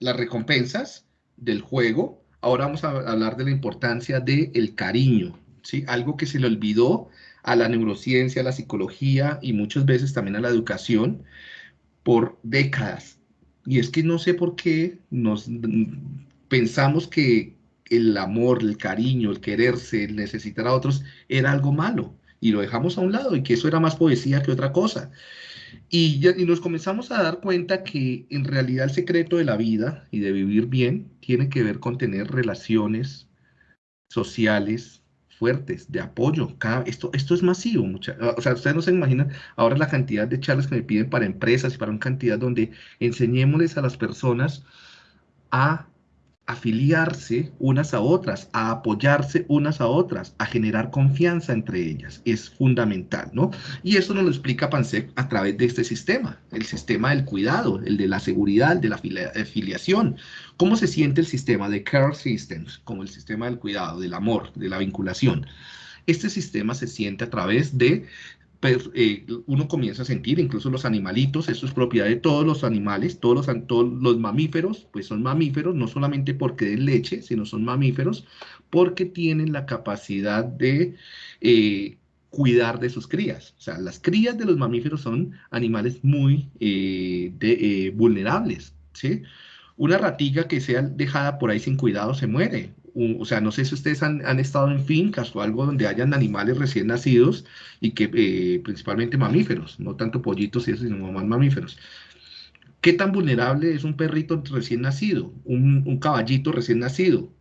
las recompensas del juego, ahora vamos a hablar de la importancia del cariño, ¿sí? Algo que se le olvidó a la neurociencia, a la psicología y muchas veces también a la educación por décadas. Y es que no sé por qué nos pensamos que el amor, el cariño, el quererse, el necesitar a otros era algo malo y lo dejamos a un lado y que eso era más poesía que otra cosa. Y, y, nos comenzamos a dar cuenta que en realidad el secreto de la vida y de vivir bien tiene que ver con tener relaciones sociales fuertes, de apoyo. Cada, esto, esto es masivo. Mucha, o sea, ustedes no se imaginan ahora la cantidad de charlas que me piden para empresas y para una cantidad donde enseñémosles a las personas a afiliarse unas a otras, a apoyarse unas a otras, a generar confianza entre ellas. Es fundamental, ¿no? Y eso nos lo explica Pansec a través de este sistema, el sistema del cuidado, el de la seguridad, de la afiliación. ¿Cómo se siente el sistema de Care Systems, como el sistema del cuidado, del amor, de la vinculación? Este sistema se siente a través de eh, uno comienza a sentir, incluso los animalitos, esto es propiedad de todos los animales, todos los, todos los mamíferos, pues son mamíferos, no solamente porque den leche, sino son mamíferos, porque tienen la capacidad de eh, cuidar de sus crías. O sea, las crías de los mamíferos son animales muy eh, vulnerables, ¿sí? Una ratiga que sea dejada por ahí sin cuidado se muere o sea, no sé si ustedes han, estado en fincas o algo donde hayan animales recién nacidos y que eh, principalmente mamíferos, no tanto pollitos y eso, sino más mamíferos. ¿Qué tan vulnerable es un perrito recién nacido, un, un caballito recién nacido?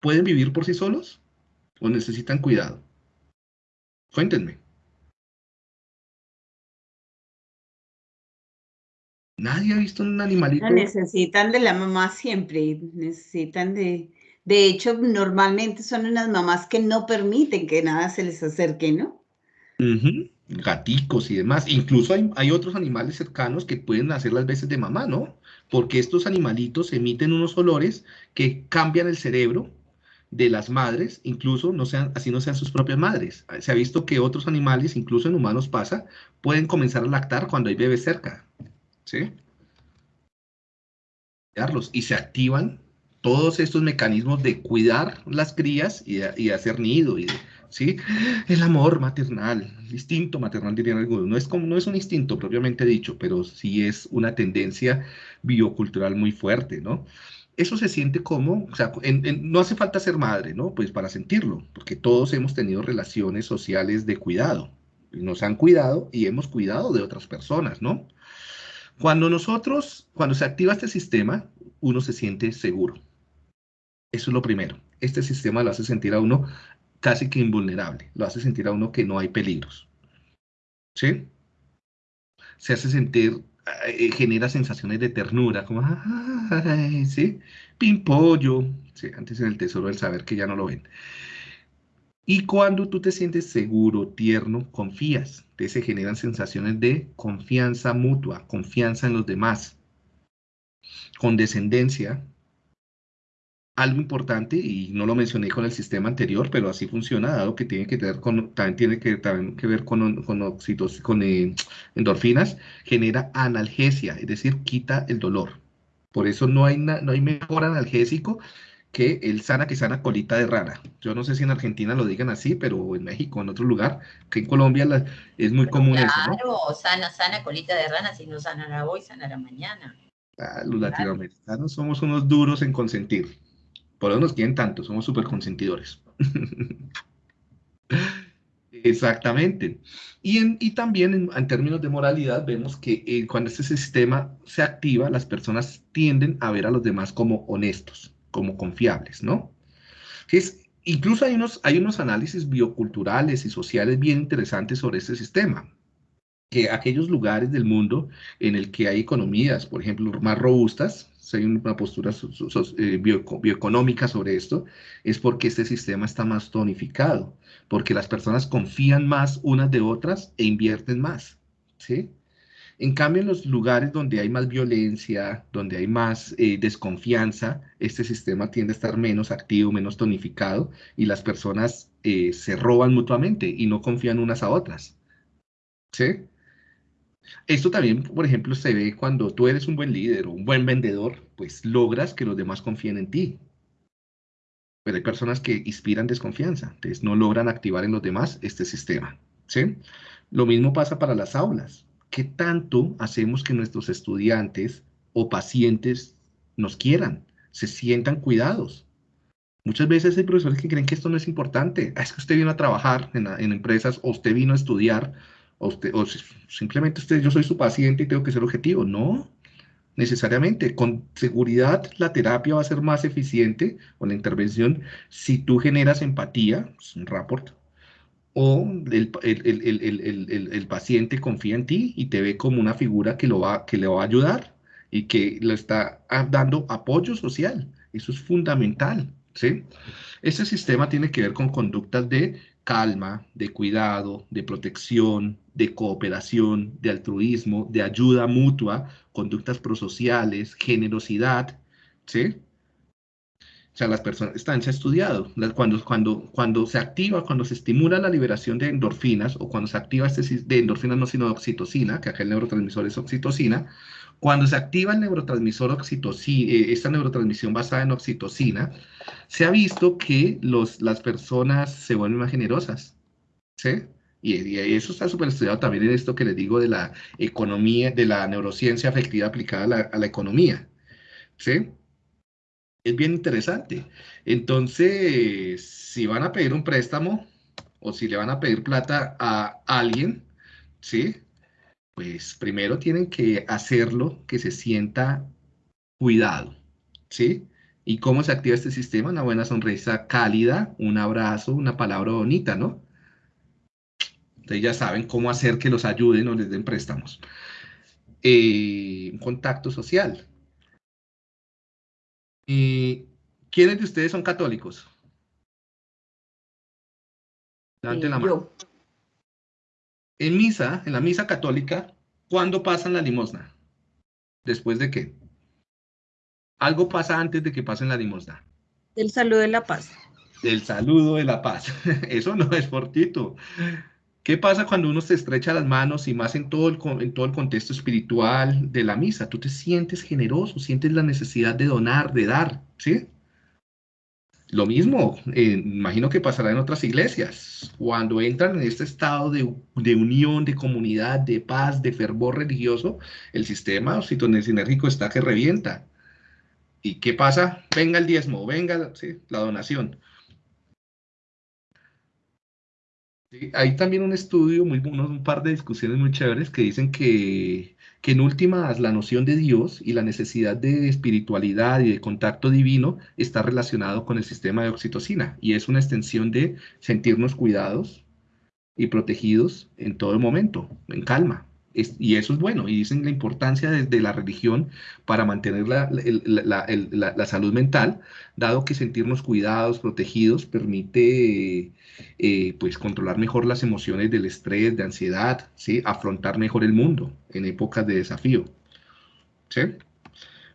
¿Pueden vivir por sí solos o necesitan cuidado? Cuéntenme. Nadie ha visto un animalito. necesitan de la mamá siempre, necesitan de, de hecho, normalmente son unas mamás que no permiten que nada se les acerque, ¿no? Gaticos y demás. Incluso hay, otros animales cercanos que pueden hacer las veces de mamá, ¿no? Porque estos animalitos emiten unos olores que cambian el cerebro de las madres, incluso no sean, así no sean sus propias madres. Se ha visto que otros animales, incluso en humanos pasa, pueden comenzar a lactar cuando hay bebés cerca. ¿Sí? Y se activan todos estos mecanismos de cuidar las crías y de, hacer nido, y ¿sí? El amor maternal, el instinto maternal dirían algunos, no es un instinto propiamente dicho, pero sí es una tendencia biocultural muy fuerte, ¿no? Eso se siente como, o sea, no hace falta ser madre, ¿no? Pues para sentirlo, porque todos hemos tenido relaciones sociales de cuidado, nos han cuidado y hemos cuidado de otras personas, ¿no? Cuando nosotros, cuando se activa este sistema, uno se siente seguro, eso es lo primero. Este sistema lo hace sentir a uno casi que invulnerable, lo hace sentir a uno que no hay peligros. ¿Sí? Se hace sentir, eh, genera sensaciones de ternura, como, ¿sí? Pimpollo, ¿sí? antes en el tesoro del saber que ya no lo ven. Y cuando tú te sientes seguro, tierno, confías, te se generan sensaciones de confianza mutua, confianza en los demás, condescendencia, algo importante, y no lo mencioné con el sistema anterior, pero así funciona, dado que tiene que tener con, también tiene que, también que ver con, con, con eh, endorfinas, genera analgesia, es decir, quita el dolor. Por eso no hay, no hay mejor analgésico que el sana que sana colita de rana. Yo no sé si en Argentina lo digan así, pero en México, en otro lugar, que en Colombia es muy común eso, ¿no? Claro, sana, sana colita de rana, si no sana la hoy, sana la mañana. Ah, los latinoamericanos somos unos duros en consentir. Por eso nos quieren tanto, somos súper consentidores. Exactamente. Y, también en, términos de moralidad vemos que eh, cuando este sistema se activa, las personas tienden a ver a los demás como honestos, como confiables, ¿no? Es, incluso hay unos, hay unos análisis bioculturales y sociales bien interesantes sobre este sistema. Que aquellos lugares del mundo en el que hay economías, por ejemplo, más robustas, si hay una postura eh, bioeconómica sobre esto, es porque este sistema está más tonificado, porque las personas confían más unas de otras e invierten más, ¿sí? En cambio, en los lugares donde hay más violencia, donde hay más eh, desconfianza, este sistema tiende a estar menos activo, menos tonificado, y las personas eh, se roban mutuamente y no confían unas a otras, ¿sí? Esto también, por ejemplo, se ve cuando tú eres un buen líder o un buen vendedor, pues logras que los demás confíen en ti. Pero hay personas que inspiran desconfianza, entonces no logran activar en los demás este sistema. ¿sí? Lo mismo pasa para las aulas. ¿Qué tanto hacemos que nuestros estudiantes o pacientes nos quieran, se sientan cuidados? Muchas veces hay profesores que creen que esto no es importante. Ah, es que usted vino a trabajar en, en empresas o usted vino a estudiar o, simplemente usted, yo soy su paciente y tengo que ser objetivo. No, necesariamente. Con seguridad la terapia va a ser más eficiente o la intervención si tú generas empatía, es un rapport, o el, el, el, paciente confía en ti y te ve como una figura que, lo va, que le va a ayudar y que le está dando apoyo social. Eso es fundamental. ¿sí? Ese sistema tiene que ver con conductas de calma, de cuidado, de protección, de cooperación, de altruismo, de ayuda mutua, conductas prosociales, generosidad, ¿sí? O sea, las personas, están se ha estudiado, cuando, cuando, cuando se activa, cuando se estimula la liberación de endorfinas, o cuando se activa este, de endorfinas no sino de oxitocina, que acá el neurotransmisor es oxitocina, cuando se activa el neurotransmisor oxitocina, eh, esta neurotransmisión basada en oxitocina, se ha visto que los, las personas se vuelven más generosas, ¿sí? Y, eso está súper estudiado también en esto que les digo de la economía, de la neurociencia afectiva aplicada a la, a la economía, ¿sí? Es bien interesante. Entonces, si van a pedir un préstamo o si le van a pedir plata a alguien, ¿sí? pues primero tienen que hacerlo que se sienta cuidado, ¿sí? ¿Y cómo se activa este sistema? Una buena sonrisa cálida, un abrazo, una palabra bonita, ¿no? Entonces ya saben cómo hacer que los ayuden o les den préstamos. Eh, un contacto social. ¿Y ¿Quiénes de ustedes son católicos? Levanten la mano. En misa, en la misa católica, ¿cuándo pasan la limosna? ¿Después de qué? Algo pasa antes de que pasen la limosna. Del saludo de la paz. Del saludo de la paz. Eso no es fortito. ¿Qué pasa cuando uno se estrecha las manos y más en todo, el, en todo el contexto espiritual de la misa? Tú te sientes generoso, sientes la necesidad de donar, de dar, ¿sí? Lo mismo, eh, imagino que pasará en otras iglesias. Cuando entran en este estado de, unión, de comunidad, de paz, de fervor religioso, el sistema sinérgico está que revienta. ¿Y qué pasa? Venga el diezmo, venga la donación. Hay también un estudio, muy, un par de discusiones muy chéveres que dicen que que en últimas la noción de Dios y la necesidad de espiritualidad y de contacto divino está relacionado con el sistema de oxitocina y es una extensión de sentirnos cuidados y protegidos en todo momento, en calma y eso es bueno, y dicen la importancia de, la religión para mantener la, la, salud mental, dado que sentirnos cuidados, protegidos, permite eh, pues controlar mejor las emociones del estrés, de ansiedad, ¿sí? afrontar mejor el mundo en épocas de desafío. ¿sí?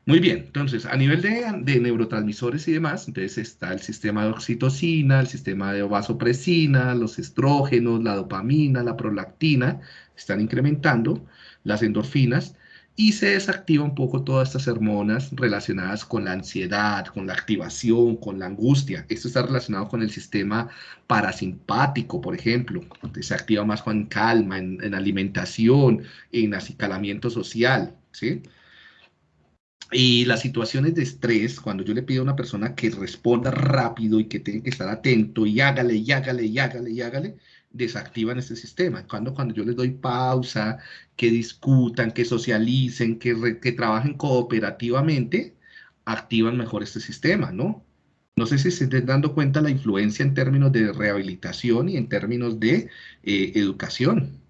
Muy bien, entonces a nivel de, de, neurotransmisores y demás, entonces está el sistema de oxitocina, el sistema de vasopresina, los estrógenos, la dopamina, la prolactina, están incrementando las endorfinas y se desactiva un poco todas estas hormonas relacionadas con la ansiedad, con la activación, con la angustia. Esto está relacionado con el sistema parasimpático, por ejemplo. Se activa más con calma, en, en alimentación, en acicalamiento social, ¿sí? Y las situaciones de estrés, cuando yo le pido a una persona que responda rápido y que tenga que estar atento y hágale, y hágale, y hágale, y hágale, desactivan este sistema. Cuando, cuando yo les doy pausa, que discutan, que socialicen, que, que trabajen cooperativamente, activan mejor este sistema, ¿no? No sé si se estén dando cuenta la influencia en términos de rehabilitación y en términos de eh, educación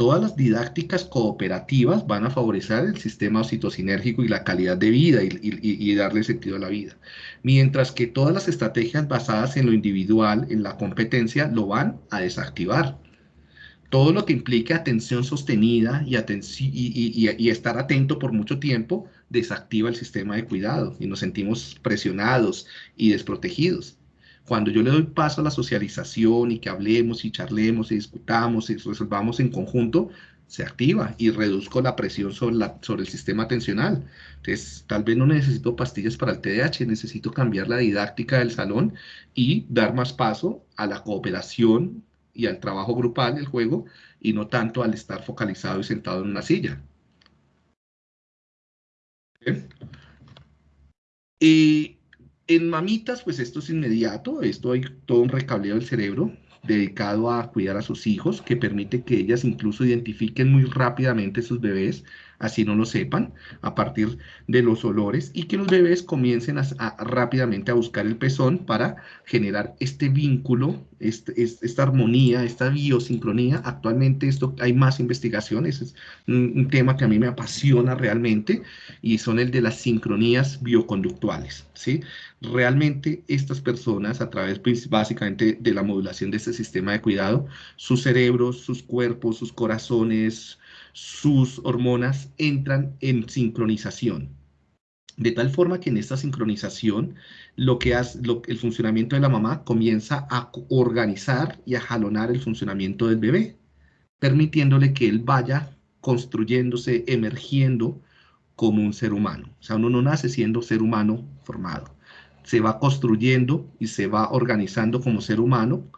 todas las didácticas cooperativas van a favorecer el sistema oxitocinérgico y la calidad de vida y, darle sentido a la vida. Mientras que todas las estrategias basadas en lo individual, en la competencia, lo van a desactivar. Todo lo que implique atención sostenida y, y estar atento por mucho tiempo desactiva el sistema de cuidado y nos sentimos presionados y desprotegidos. Cuando yo le doy paso a la socialización y que hablemos y charlemos y discutamos y resolvamos en conjunto, se activa y reduzco la presión sobre, el sistema atencional. Entonces, tal vez no necesito pastillas para el TDAH, necesito cambiar la didáctica del salón y dar más paso a la cooperación y al trabajo grupal del juego y no tanto al estar focalizado y sentado en una silla. Y en mamitas, pues esto es inmediato, esto hay todo un recableo del cerebro dedicado a cuidar a sus hijos, que permite que ellas incluso identifiquen muy rápidamente sus bebés, así no lo sepan, a partir de los olores, y que los bebés comiencen rápidamente a buscar el pezón para generar este vínculo, este, esta armonía, esta biosincronía. Actualmente esto hay más investigaciones, es un, tema que a mí me apasiona realmente, y son el de las sincronías bioconductuales, ¿sí? realmente estas personas, a través básicamente de la modulación de este sistema de cuidado, sus cerebros, sus cuerpos, sus corazones, sus hormonas entran en sincronización. De tal forma que en esta sincronización, lo que hace, el funcionamiento de la mamá comienza a organizar y a jalonar el funcionamiento del bebé, permitiéndole que él vaya construyéndose, emergiendo como un ser humano. O sea, uno no nace siendo ser humano formado se va construyendo y se va organizando como ser humano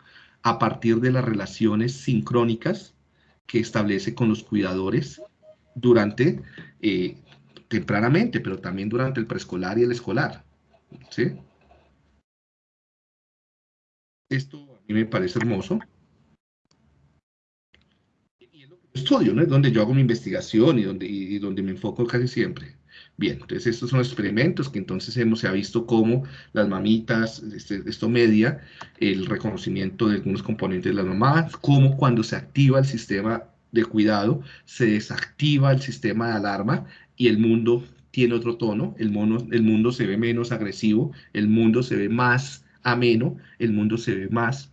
a partir de las relaciones sincrónicas que establece con los cuidadores durante, eh, tempranamente, pero también durante el preescolar y el escolar. ¿sí? Esto a mí me parece hermoso. Y es lo que estudio, ¿no? Es donde yo hago mi investigación y donde, y donde me enfoco casi siempre. Bien, entonces estos son experimentos que entonces hemos se ha visto cómo las mamitas, este, esto media el reconocimiento de algunos componentes de las mamás, cómo cuando se activa el sistema de cuidado, se desactiva el sistema de alarma y el mundo tiene otro tono, el, mono, el mundo se ve menos agresivo, el mundo se ve más ameno, el mundo se ve más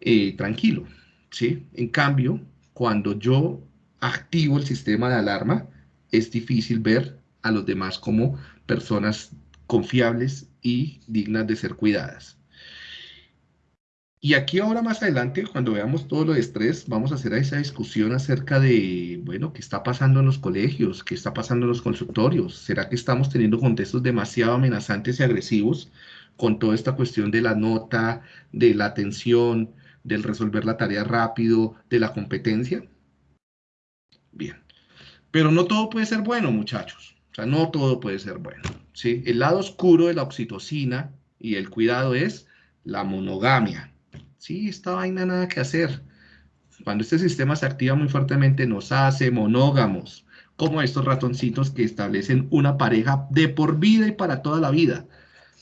eh, tranquilo, ¿sí? En cambio, cuando yo activo el sistema de alarma, es difícil ver a los demás como personas confiables y dignas de ser cuidadas. Y aquí ahora más adelante, cuando veamos todo lo de estrés, vamos a hacer esa discusión acerca de, bueno, qué está pasando en los colegios, qué está pasando en los consultorios. ¿Será que estamos teniendo contextos demasiado amenazantes y agresivos con toda esta cuestión de la nota, de la atención, del resolver la tarea rápido, de la competencia? Bien. Pero no todo puede ser bueno, muchachos. O sea, no todo puede ser bueno. ¿sí? El lado oscuro de la oxitocina y el cuidado es la monogamia. Sí, esta vaina nada que hacer. Cuando este sistema se activa muy fuertemente, nos hace monógamos, como estos ratoncitos que establecen una pareja de por vida y para toda la vida.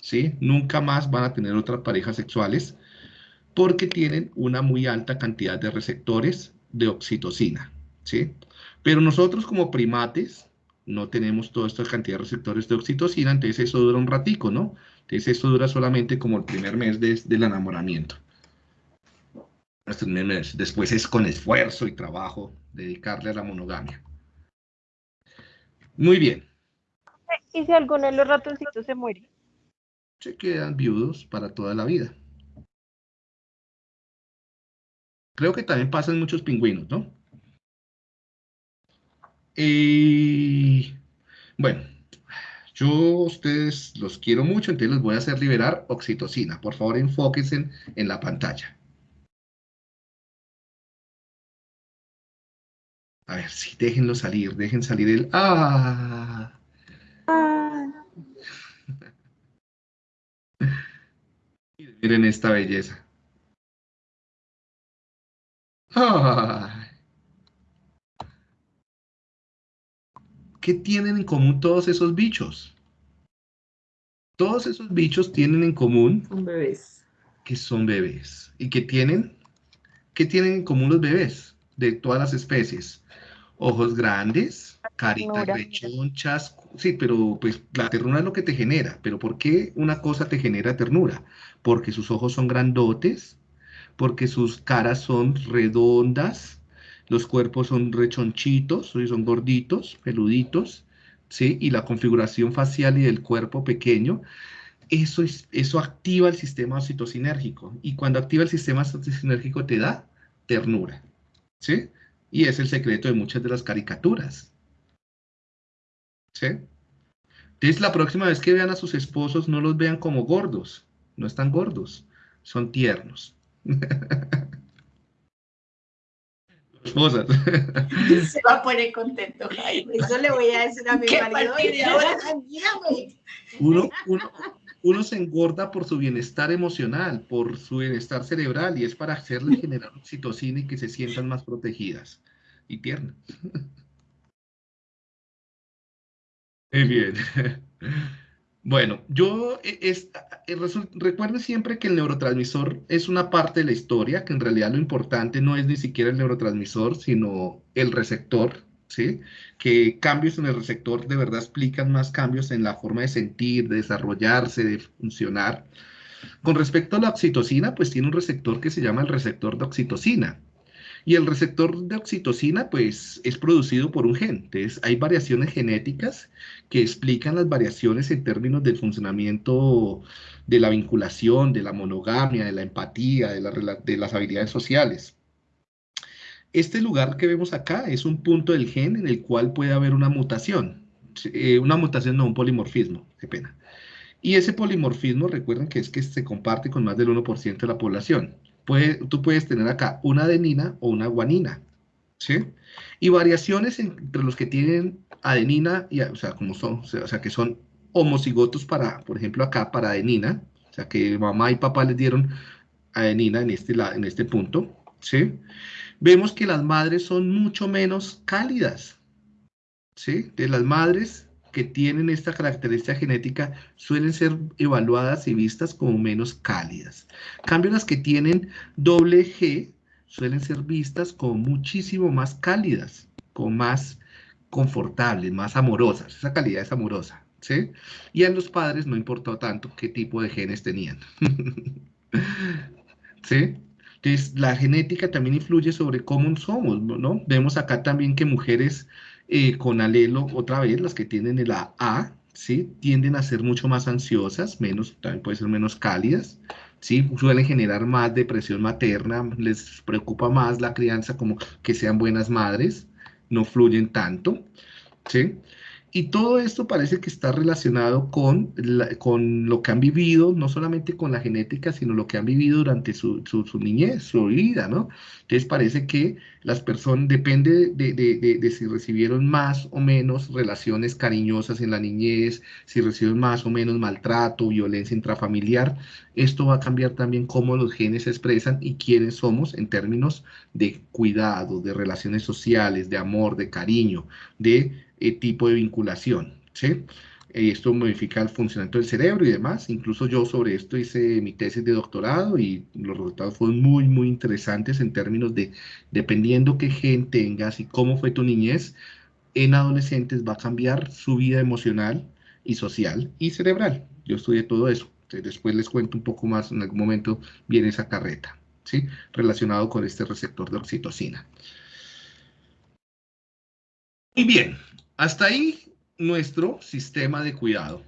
¿sí? Nunca más van a tener otras parejas sexuales porque tienen una muy alta cantidad de receptores de oxitocina. ¿sí? Pero nosotros como primates, no tenemos toda esta cantidad de receptores de oxitocina, entonces eso dura un ratico, ¿no? Entonces eso dura solamente como el primer mes del enamoramiento. Después es con esfuerzo y trabajo dedicarle a la monogamia. Muy bien. ¿Y si alguno de los ratoncitos se muere? Se quedan viudos para toda la vida. Creo que también pasan muchos pingüinos, ¿no? Y bueno, yo ustedes los quiero mucho, entonces les voy a hacer liberar oxitocina. Por favor, enfóquense en, la pantalla. A ver, sí, déjenlo salir, dejen salir el... ¡Ah! Miren esta belleza. ¡Ah! ¿Qué tienen en común todos esos bichos? Todos esos bichos tienen en común... Son bebés. Que son bebés. ¿Y qué tienen? ¿Qué tienen en común los bebés de todas las especies? Ojos grandes, caritas rechonchas. Sí, pero pues la ternura es lo que te genera. ¿Pero por qué una cosa te genera ternura? Porque sus ojos son grandotes, porque sus caras son redondas, los cuerpos son rechonchitos, son gorditos, peluditos, ¿sí? Y la configuración facial y del cuerpo pequeño, eso, es, eso activa el sistema citocinérgico. Y cuando activa el sistema citocinérgico te da ternura, ¿sí? Y es el secreto de muchas de las caricaturas. ¿Sí? Entonces, la próxima vez que vean a sus esposos, no los vean como gordos. No están gordos, son tiernos. Esposas. Se va a poner contento, Jaime. Eso le voy a decir a mi ¿Qué marido. ahora? Uno, uno, uno se engorda por su bienestar emocional, por su bienestar cerebral, y es para hacerle generar oxitocina y que se sientan más protegidas y tiernas. Muy bien. Bueno, yo eh, es, eh, siempre que el neurotransmisor es una parte de la historia, que en realidad lo importante no es ni siquiera el neurotransmisor, sino el receptor, ¿sí? Que cambios en el receptor de verdad explican más cambios en la forma de sentir, de desarrollarse, de funcionar. Con respecto a la oxitocina, pues tiene un receptor que se llama el receptor de oxitocina. Y el receptor de oxitocina, pues, es producido por un gen. Entonces, hay variaciones genéticas que explican las variaciones en términos del funcionamiento de la vinculación, de la monogamia, de la empatía, de, las habilidades sociales. Este lugar que vemos acá es un punto del gen en el cual puede haber una mutación. Eh, una mutación, no un polimorfismo, qué pena. Y ese polimorfismo, recuerden que es que se comparte con más del 1% de la población. Tú puedes tener acá una adenina o una guanina, ¿sí? Y variaciones entre los que tienen adenina, y, o sea, como son, o sea, que son homocigotos para, por ejemplo, acá para adenina, o sea, que mamá y papá les dieron adenina en este, en este punto, ¿sí? Vemos que las madres son mucho menos cálidas, ¿sí? De las madres que tienen esta característica genética suelen ser evaluadas y vistas como menos cálidas. Cambio, las que tienen doble G suelen ser vistas como muchísimo más cálidas, como más confortables, más amorosas. Esa calidad es amorosa, ¿sí? Y a los padres no importó tanto qué tipo de genes tenían. ¿Sí? Entonces, la genética también influye sobre cómo somos, ¿no? Vemos acá también que mujeres eh, con alelo, otra vez, las que tienen el A, ¿sí? Tienden a ser mucho más ansiosas, menos, también pueden ser menos cálidas, ¿sí? Suelen generar más depresión materna, les preocupa más la crianza como que sean buenas madres, no fluyen tanto, ¿sí? Y todo esto parece que está relacionado con, con lo que han vivido, no solamente con la genética, sino lo que han vivido durante su, su- su niñez, su vida, ¿no? Entonces parece que las personas, depende de, de- de- de si recibieron más o menos relaciones cariñosas en la niñez, si recibieron más o menos maltrato, violencia intrafamiliar, esto va a cambiar también cómo los genes se expresan y quiénes somos en términos de cuidado, de relaciones sociales, de amor, de cariño, de eh, tipo de vinculación, ¿sí? Eh, Esto modifica el funcionamiento del cerebro y demás. Incluso yo sobre esto hice mi tesis de doctorado y los resultados fueron muy, muy interesantes en términos de, dependiendo qué gen tengas y cómo fue tu niñez, en adolescentes va a cambiar su vida emocional y social y cerebral. Yo estudié todo eso. Después les cuento un poco más, en algún momento viene esa carreta, ¿sí? Relacionado con este receptor de oxitocina. Y bien, hasta ahí nuestro sistema de cuidado.